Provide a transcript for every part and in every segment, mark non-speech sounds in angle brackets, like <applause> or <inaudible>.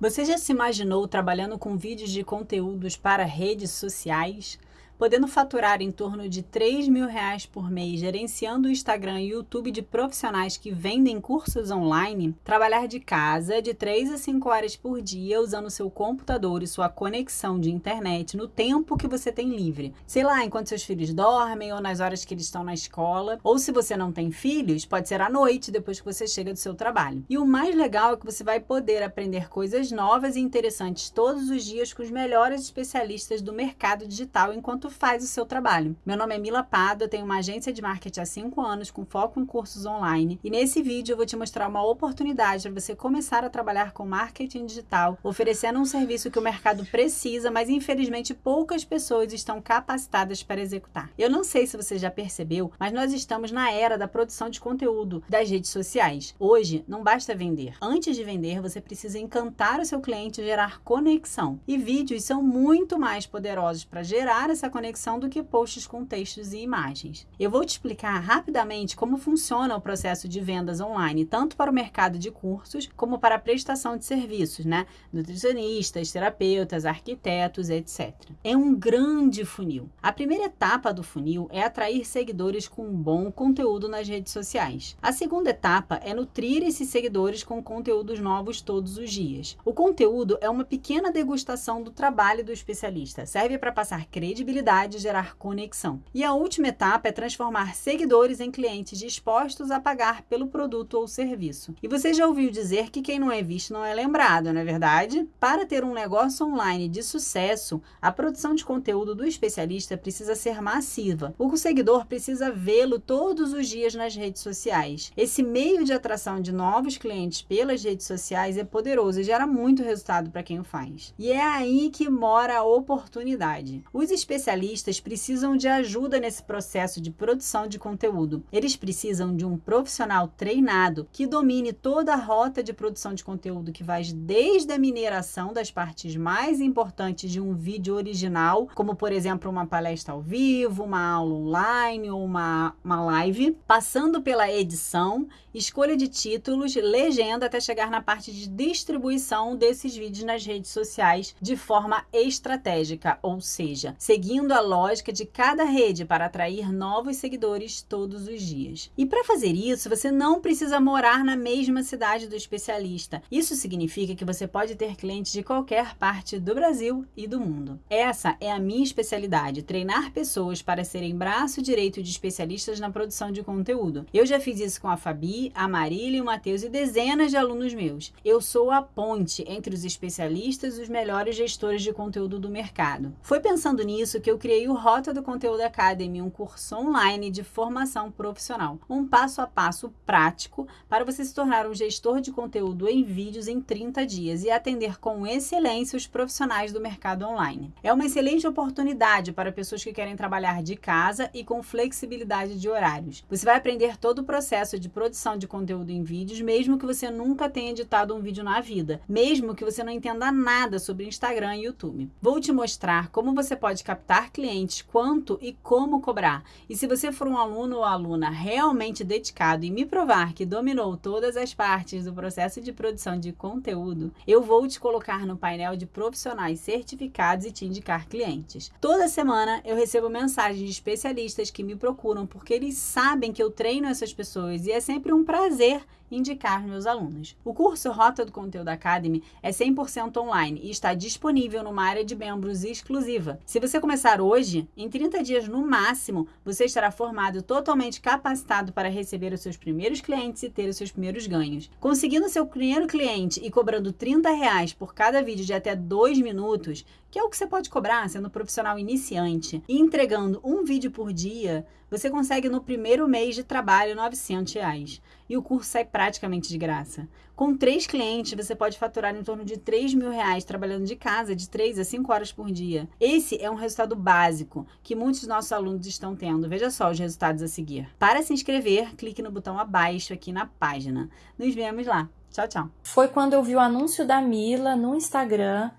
Você já se imaginou trabalhando com vídeos de conteúdos para redes sociais? Podendo faturar em torno de 3 mil reais por mês gerenciando o Instagram e YouTube de profissionais que vendem cursos online, trabalhar de casa de 3 a 5 horas por dia usando seu computador e sua conexão de internet no tempo que você tem livre. Sei lá, enquanto seus filhos dormem ou nas horas que eles estão na escola, ou se você não tem filhos, pode ser à noite depois que você chega do seu trabalho. E o mais legal é que você vai poder aprender coisas novas e interessantes todos os dias com os melhores especialistas do mercado digital enquanto faz o seu trabalho. Meu nome é Mila Pado, eu tenho uma agência de marketing há 5 anos com foco em cursos online e nesse vídeo eu vou te mostrar uma oportunidade para você começar a trabalhar com marketing digital, oferecendo um serviço que o mercado precisa, mas infelizmente poucas pessoas estão capacitadas para executar. Eu não sei se você já percebeu, mas nós estamos na era da produção de conteúdo das redes sociais. Hoje, não basta vender. Antes de vender, você precisa encantar o seu cliente e gerar conexão. E vídeos são muito mais poderosos para gerar essa conexão conexão do que posts com textos e imagens. Eu vou te explicar rapidamente como funciona o processo de vendas online, tanto para o mercado de cursos como para a prestação de serviços, né? Nutricionistas, terapeutas, arquitetos, etc. É um grande funil. A primeira etapa do funil é atrair seguidores com bom conteúdo nas redes sociais. A segunda etapa é nutrir esses seguidores com conteúdos novos todos os dias. O conteúdo é uma pequena degustação do trabalho do especialista. Serve para passar credibilidade e gerar conexão. E a última etapa é transformar seguidores em clientes dispostos a pagar pelo produto ou serviço. E você já ouviu dizer que quem não é visto não é lembrado, não é verdade? Para ter um negócio online de sucesso, a produção de conteúdo do especialista precisa ser massiva. O seguidor precisa vê-lo todos os dias nas redes sociais. Esse meio de atração de novos clientes pelas redes sociais é poderoso e gera muito resultado para quem o faz. E é aí que mora a oportunidade. Os especialistas especialistas precisam de ajuda nesse processo de produção de conteúdo. Eles precisam de um profissional treinado que domine toda a rota de produção de conteúdo que vai desde a mineração das partes mais importantes de um vídeo original, como por exemplo uma palestra ao vivo, uma aula online ou uma, uma live, passando pela edição, escolha de títulos, legenda até chegar na parte de distribuição desses vídeos nas redes sociais de forma estratégica, ou seja, seguindo seguindo a lógica de cada rede para atrair novos seguidores todos os dias. E para fazer isso, você não precisa morar na mesma cidade do especialista. Isso significa que você pode ter clientes de qualquer parte do Brasil e do mundo. Essa é a minha especialidade, treinar pessoas para serem braço direito de especialistas na produção de conteúdo. Eu já fiz isso com a Fabi, a Marília o Matheus e dezenas de alunos meus. Eu sou a ponte entre os especialistas e os melhores gestores de conteúdo do mercado. Foi pensando nisso que eu criei o Rota do Conteúdo Academy, um curso online de formação profissional. Um passo a passo prático para você se tornar um gestor de conteúdo em vídeos em 30 dias e atender com excelência os profissionais do mercado online. É uma excelente oportunidade para pessoas que querem trabalhar de casa e com flexibilidade de horários. Você vai aprender todo o processo de produção de conteúdo em vídeos, mesmo que você nunca tenha editado um vídeo na vida, mesmo que você não entenda nada sobre Instagram e YouTube. Vou te mostrar como você pode captar clientes, quanto e como cobrar. E se você for um aluno ou aluna realmente dedicado e me provar que dominou todas as partes do processo de produção de conteúdo, eu vou te colocar no painel de profissionais certificados e te indicar clientes. Toda semana eu recebo mensagens de especialistas que me procuram porque eles sabem que eu treino essas pessoas e é sempre um prazer indicar meus alunos. O curso Rota do Conteúdo Academy é 100% online e está disponível numa área de membros exclusiva. Se você começar hoje, em 30 dias no máximo, você estará formado totalmente capacitado para receber os seus primeiros clientes e ter os seus primeiros ganhos. Conseguindo seu primeiro cliente e cobrando 30 reais por cada vídeo de até 2 minutos, que é o que você pode cobrar sendo profissional iniciante, e entregando um vídeo por dia, você consegue no primeiro mês de trabalho 900 reais. E o curso sai praticamente de graça. Com três clientes, você pode faturar em torno de 3 mil reais trabalhando de casa de 3 a 5 horas por dia. Esse é um resultado básico que muitos dos nossos alunos estão tendo. Veja só os resultados a seguir. Para se inscrever, clique no botão abaixo aqui na página. Nos vemos lá. Tchau, tchau. Foi quando eu vi o anúncio da Mila no Instagram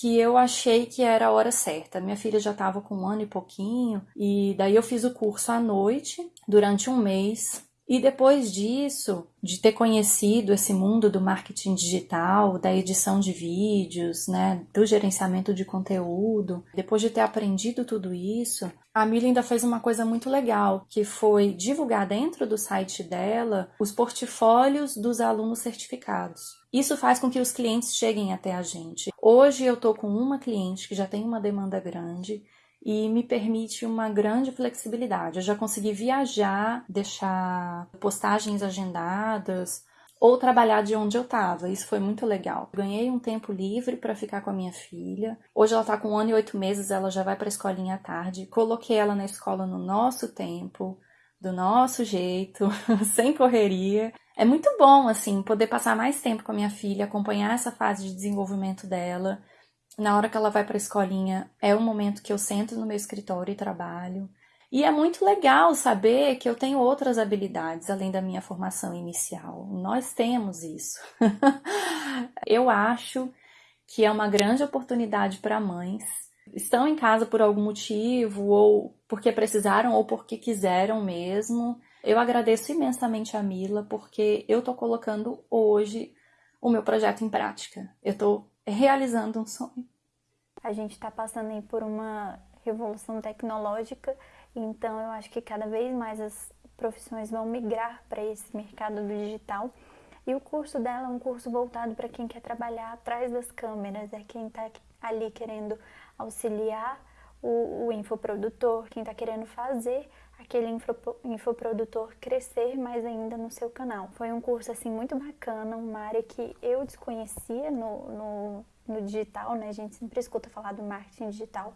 que eu achei que era a hora certa. Minha filha já estava com um ano e pouquinho, e daí eu fiz o curso à noite, durante um mês. E depois disso, de ter conhecido esse mundo do marketing digital, da edição de vídeos, né, do gerenciamento de conteúdo, depois de ter aprendido tudo isso, a Mila ainda fez uma coisa muito legal, que foi divulgar dentro do site dela os portfólios dos alunos certificados. Isso faz com que os clientes cheguem até a gente. Hoje eu estou com uma cliente que já tem uma demanda grande e me permite uma grande flexibilidade. Eu já consegui viajar, deixar postagens agendadas ou trabalhar de onde eu estava. Isso foi muito legal. Ganhei um tempo livre para ficar com a minha filha. Hoje ela está com um ano e oito meses, ela já vai para a escolinha à tarde. Coloquei ela na escola no nosso tempo, do nosso jeito, <laughs> sem correria. É muito bom, assim, poder passar mais tempo com a minha filha, acompanhar essa fase de desenvolvimento dela na hora que ela vai para a escolinha, é o momento que eu sento no meu escritório e trabalho. E é muito legal saber que eu tenho outras habilidades além da minha formação inicial. Nós temos isso. <laughs> eu acho que é uma grande oportunidade para mães. Estão em casa por algum motivo, ou porque precisaram, ou porque quiseram mesmo. Eu agradeço imensamente a Mila, porque eu estou colocando hoje o meu projeto em prática. Eu estou realizando um sonho. A gente está passando aí por uma revolução tecnológica, então eu acho que cada vez mais as profissões vão migrar para esse mercado do digital. E o curso dela é um curso voltado para quem quer trabalhar atrás das câmeras, é quem está ali querendo auxiliar o, o infoprodutor, quem está querendo fazer aquele info, infoprodutor crescer mais ainda no seu canal. Foi um curso assim muito bacana, uma área que eu desconhecia no, no, no digital, né? A gente sempre escuta falar do marketing digital,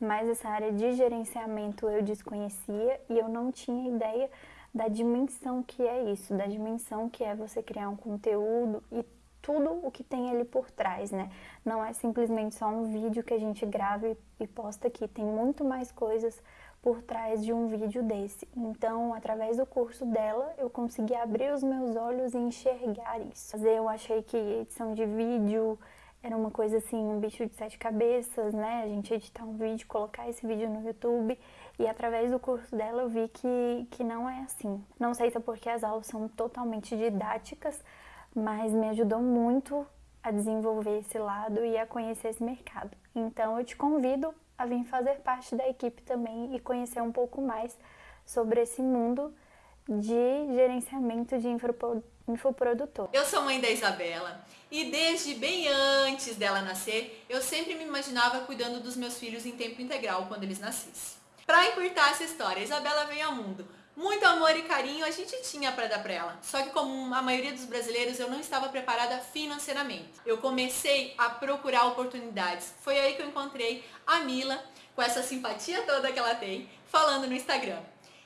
mas essa área de gerenciamento eu desconhecia e eu não tinha ideia da dimensão que é isso, da dimensão que é você criar um conteúdo e tudo o que tem ali por trás, né? Não é simplesmente só um vídeo que a gente grava e posta aqui, tem muito mais coisas por trás de um vídeo desse. Então, através do curso dela, eu consegui abrir os meus olhos e enxergar isso. Eu achei que edição de vídeo era uma coisa assim, um bicho de sete cabeças, né? A gente editar um vídeo, colocar esse vídeo no YouTube. E através do curso dela eu vi que, que não é assim. Não sei se é porque as aulas são totalmente didáticas, mas me ajudou muito a desenvolver esse lado e a conhecer esse mercado. Então eu te convido a vir fazer parte da equipe também e conhecer um pouco mais sobre esse mundo de gerenciamento de infoprodutor. Eu sou mãe da Isabela e desde bem antes dela nascer, eu sempre me imaginava cuidando dos meus filhos em tempo integral quando eles nascessem. Para encurtar essa história, Isabela veio ao mundo muito amor e carinho a gente tinha para dar para ela. Só que como a maioria dos brasileiros, eu não estava preparada financeiramente. Eu comecei a procurar oportunidades. Foi aí que eu encontrei a Mila, com essa simpatia toda que ela tem, falando no Instagram.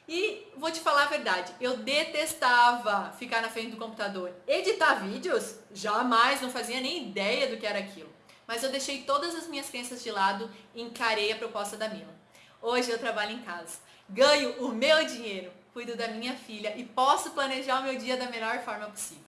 E vou te falar a verdade, eu detestava ficar na frente do computador. Editar vídeos? Jamais, não fazia nem ideia do que era aquilo. Mas eu deixei todas as minhas crenças de lado e encarei a proposta da Mila. Hoje eu trabalho em casa, ganho o meu dinheiro, cuido da minha filha e posso planejar o meu dia da melhor forma possível.